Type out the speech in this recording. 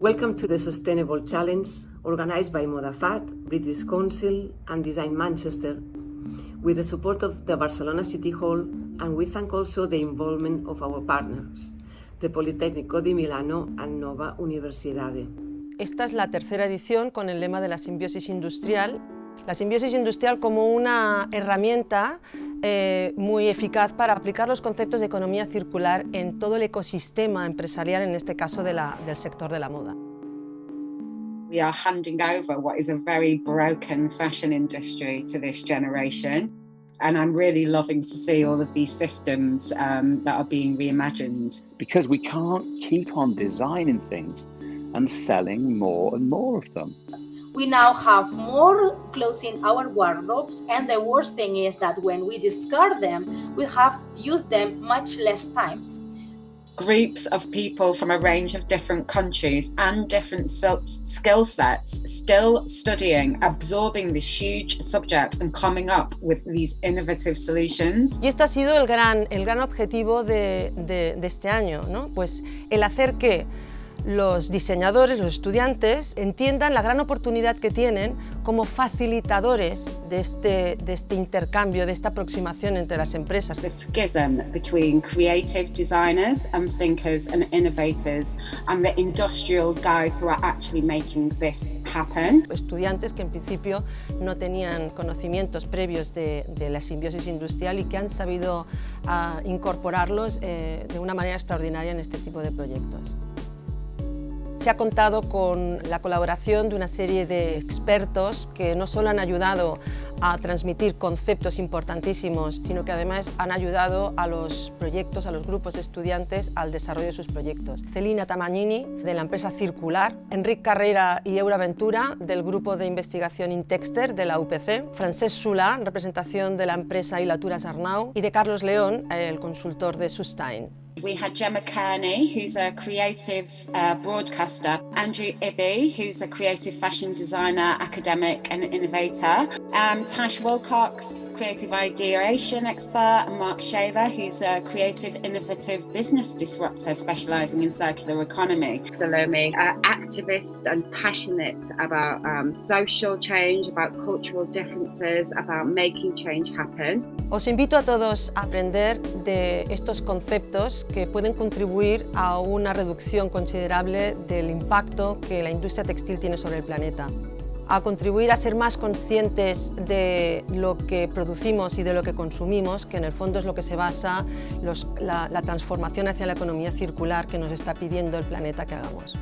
Welcome to the Sustainable Challenge, organized by Modafat, British Council and Design Manchester, with the support of the Barcelona City Hall, and we thank also the involvement of our partners, the Politecnico di Milano and Nova Universidade. Esta es la tercera edición con el lema de la simbiosis industrial. La simbiosis industrial como una herramienta eh, muy eficaz para aplicar los conceptos de economía circular en todo el ecosistema empresarial, en este caso de la, del sector de la moda. We are handing over what is a very broken fashion industry to this generation. And I'm really loving to see all of these systems um, that are being reimagined. Because we can't keep on designing things and selling more and more of them. We now have more clothes in our wardrobes and the worst thing is that when we discard them, we have used them much less times. Groups of people from a range of different countries and different skill sets still studying, absorbing this huge subject and coming up with these innovative solutions. Y este ha sido el gran, el gran objetivo de, de, de este año, ¿no? Pues el hacer que los diseñadores, los estudiantes, entiendan la gran oportunidad que tienen como facilitadores de este, de este intercambio, de esta aproximación entre las empresas. The schism between creative designers and thinkers and innovators and the industrial guys who are actually making this happen. Estudiantes que en principio no tenían conocimientos previos de, de la simbiosis industrial y que han sabido uh, incorporarlos eh, de una manera extraordinaria en este tipo de proyectos. Se ha contado con la colaboración de una serie de expertos que no solo han ayudado a transmitir conceptos importantísimos, sino que además han ayudado a los proyectos, a los grupos de estudiantes al desarrollo de sus proyectos. Celina Tamagnini, de la empresa Circular, Enric Carrera y Eura Ventura, del grupo de investigación Intexter de la UPC, Francesc Sula, en representación de la empresa Ilaturas Arnau, y de Carlos León, el consultor de Sustain. We had Gemma Kearney, who's a creative uh, broadcaster, Andrew Ibby, who's a creative fashion designer, academic and innovator, um, Tash Wilcox, creative ideation expert, and Mark Shaver, who's a creative, innovative business disruptor specialising in circular economy. Salome, uh, activist and passionate about um, social change, about cultural differences, about making change happen. Os invito a todos a aprender de estos conceptos que pueden contribuir a una reducción considerable del impacto que la industria textil tiene sobre el planeta a contribuir a ser más conscientes de lo que producimos y de lo que consumimos, que en el fondo es lo que se basa la, transformación hacia la economía circular que nos está pidiendo el planeta que hagamos.